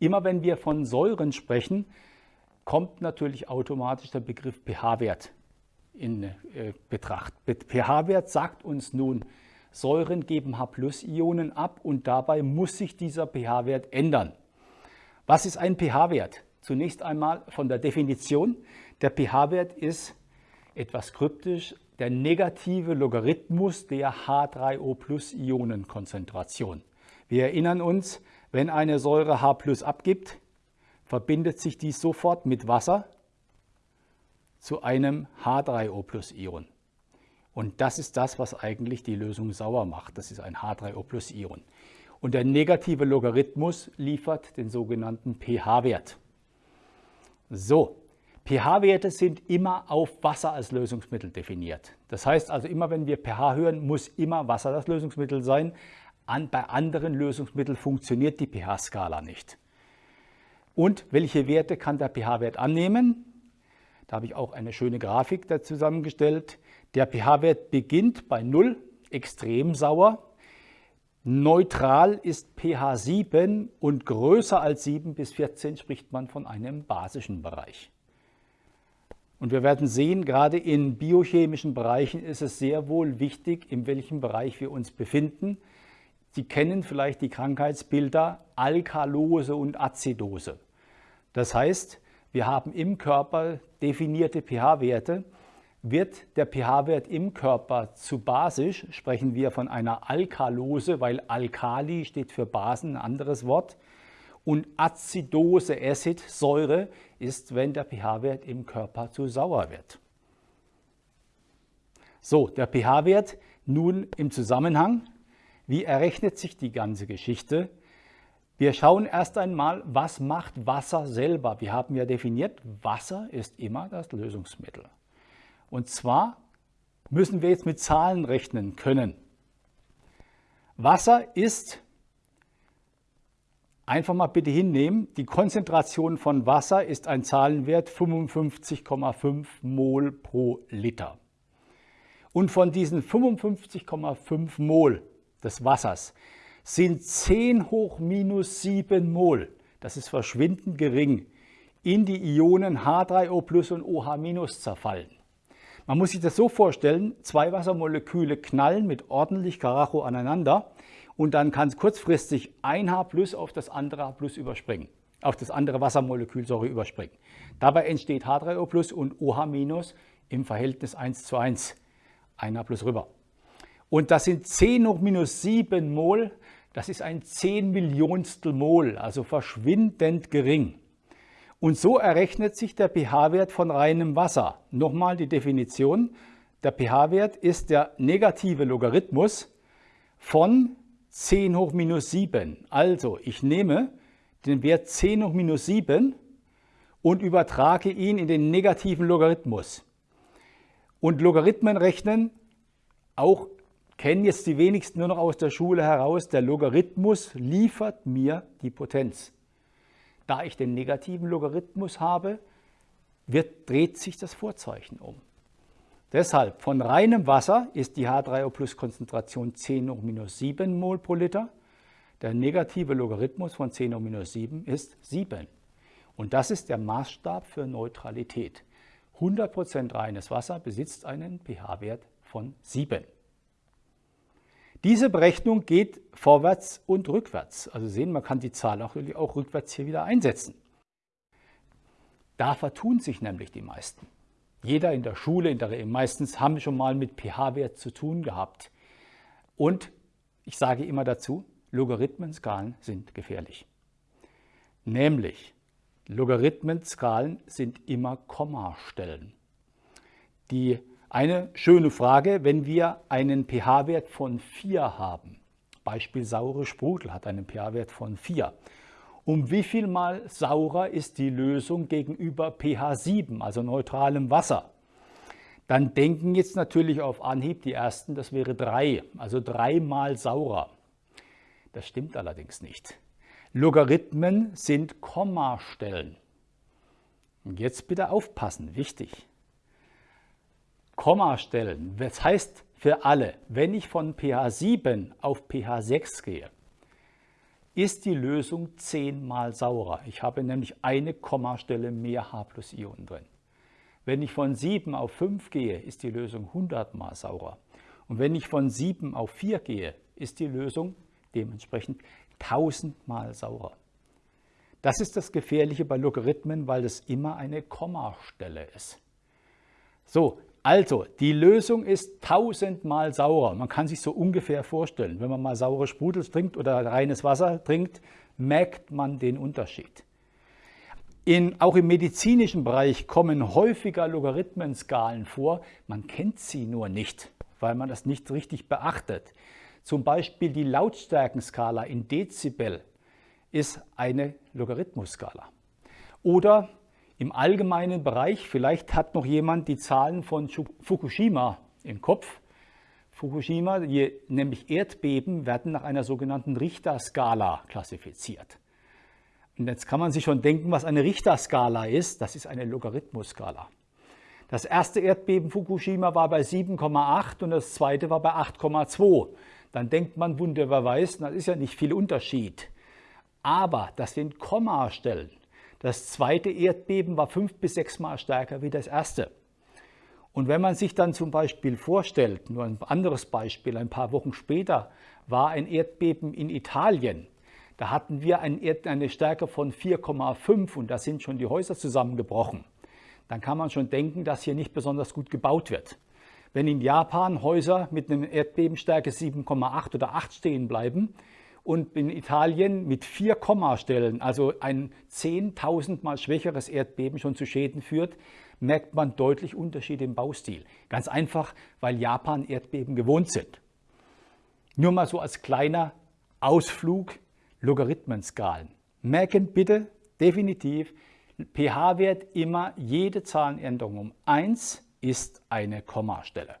Immer wenn wir von Säuren sprechen, kommt natürlich automatisch der Begriff pH-Wert in äh, Betracht. pH-Wert sagt uns nun, Säuren geben H-Ionen ab und dabei muss sich dieser pH-Wert ändern. Was ist ein pH-Wert? Zunächst einmal von der Definition. Der pH-Wert ist etwas kryptisch der negative Logarithmus der H3O-Ionenkonzentration. Wir erinnern uns, wenn eine Säure H abgibt, verbindet sich dies sofort mit Wasser zu einem H3O-Ion. Und das ist das, was eigentlich die Lösung sauer macht. Das ist ein H3O-Ion. Und der negative Logarithmus liefert den sogenannten pH-Wert. So, pH-Werte sind immer auf Wasser als Lösungsmittel definiert. Das heißt also, immer wenn wir pH hören, muss immer Wasser das Lösungsmittel sein. An, bei anderen Lösungsmitteln funktioniert die pH-Skala nicht. Und welche Werte kann der pH-Wert annehmen? Da habe ich auch eine schöne Grafik da zusammengestellt. Der pH-Wert beginnt bei 0, extrem sauer. Neutral ist pH 7 und größer als 7 bis 14 spricht man von einem basischen Bereich. Und wir werden sehen, gerade in biochemischen Bereichen ist es sehr wohl wichtig, in welchem Bereich wir uns befinden. Sie kennen vielleicht die Krankheitsbilder Alkalose und Azidose. Das heißt, wir haben im Körper definierte pH-Werte. Wird der pH-Wert im Körper zu basisch, sprechen wir von einer Alkalose, weil Alkali steht für Basen, ein anderes Wort. Und Azidose, Acid, Säure, ist, wenn der pH-Wert im Körper zu sauer wird. So, der pH-Wert nun im Zusammenhang. Wie errechnet sich die ganze Geschichte? Wir schauen erst einmal, was macht Wasser selber. Wir haben ja definiert, Wasser ist immer das Lösungsmittel. Und zwar müssen wir jetzt mit Zahlen rechnen können. Wasser ist, einfach mal bitte hinnehmen, die Konzentration von Wasser ist ein Zahlenwert 55,5 Mol pro Liter. Und von diesen 55,5 Mol des Wassers sind 10 hoch minus 7 Mol, das ist verschwindend gering, in die Ionen H3O plus und OH minus zerfallen. Man muss sich das so vorstellen, zwei Wassermoleküle knallen mit ordentlich Karacho aneinander und dann kann es kurzfristig ein H plus auf das andere H plus überspringen, auf das andere Wassermolekül sorry, überspringen. Dabei entsteht H3O plus und OH minus im Verhältnis 1 zu 1, ein H plus rüber. Und das sind 10 hoch minus 7 Mol das ist ein 10 Millionstel Mol, also verschwindend gering. Und so errechnet sich der pH-Wert von reinem Wasser. Nochmal die Definition. Der pH-Wert ist der negative Logarithmus von 10 hoch minus 7. Also ich nehme den Wert 10 hoch minus 7 und übertrage ihn in den negativen Logarithmus. Und Logarithmen rechnen auch kennen jetzt die wenigsten nur noch aus der Schule heraus, der Logarithmus liefert mir die Potenz. Da ich den negativen Logarithmus habe, wird, dreht sich das Vorzeichen um. Deshalb von reinem Wasser ist die H3O-Plus-Konzentration 10 hoch minus 7 Mol pro Liter. Der negative Logarithmus von 10 hoch minus 7 ist 7. Und das ist der Maßstab für Neutralität. 100% reines Wasser besitzt einen pH-Wert von 7. Diese Berechnung geht vorwärts und rückwärts. Also sehen, man kann die Zahl auch, auch rückwärts hier wieder einsetzen. Da vertun sich nämlich die meisten. Jeder in der Schule, in der, meistens haben schon mal mit pH-Wert zu tun gehabt. Und ich sage immer dazu, Logarithmenskalen sind gefährlich. Nämlich, Logarithmenskalen sind immer Kommastellen. Die eine schöne Frage, wenn wir einen pH-Wert von 4 haben. Beispiel saure Sprudel hat einen pH-Wert von 4. Um wie viel mal saurer ist die Lösung gegenüber pH 7, also neutralem Wasser? Dann denken jetzt natürlich auf Anhieb die ersten, das wäre 3, also dreimal saurer. Das stimmt allerdings nicht. Logarithmen sind Kommastellen. Und jetzt bitte aufpassen, wichtig. Kommastellen. Das heißt für alle, wenn ich von pH 7 auf pH 6 gehe, ist die Lösung zehnmal saurer. Ich habe nämlich eine Kommastelle mehr H plus Ionen drin. Wenn ich von 7 auf 5 gehe, ist die Lösung 100 mal saurer. Und wenn ich von 7 auf 4 gehe, ist die Lösung dementsprechend 1000 mal saurer. Das ist das Gefährliche bei Logarithmen, weil es immer eine Kommastelle ist. So, also die Lösung ist 1000 mal saurer. Man kann sich so ungefähr vorstellen, wenn man mal saure Sprudel trinkt oder reines Wasser trinkt, merkt man den Unterschied. In, auch im medizinischen Bereich kommen häufiger Logarithmenskalen vor. Man kennt sie nur nicht, weil man das nicht richtig beachtet. Zum Beispiel die Lautstärkenskala in Dezibel ist eine Logarithmusskala. Oder im allgemeinen Bereich, vielleicht hat noch jemand die Zahlen von Fukushima im Kopf. Fukushima, nämlich Erdbeben, werden nach einer sogenannten Richterskala klassifiziert. Und jetzt kann man sich schon denken, was eine Richterskala ist. Das ist eine Logarithmusskala. Das erste Erdbeben Fukushima war bei 7,8 und das zweite war bei 8,2. Dann denkt man wunderbarweise, das ist ja nicht viel Unterschied. Aber das sind Kommastellen. Das zweite Erdbeben war fünf bis sechs Mal stärker wie das erste. Und wenn man sich dann zum Beispiel vorstellt, nur ein anderes Beispiel, ein paar Wochen später war ein Erdbeben in Italien. Da hatten wir eine Stärke von 4,5 und da sind schon die Häuser zusammengebrochen. Dann kann man schon denken, dass hier nicht besonders gut gebaut wird. Wenn in Japan Häuser mit einer Erdbebenstärke 7,8 oder 8 stehen bleiben und in Italien mit 4 Kommastellen, also ein 10.000 mal schwächeres Erdbeben schon zu Schäden führt, merkt man deutlich Unterschiede im Baustil. Ganz einfach, weil Japan Erdbeben gewohnt sind. Nur mal so als kleiner Ausflug Logarithmenskalen. Merken bitte definitiv, pH-Wert immer jede Zahlenänderung um 1 ist eine Kommastelle.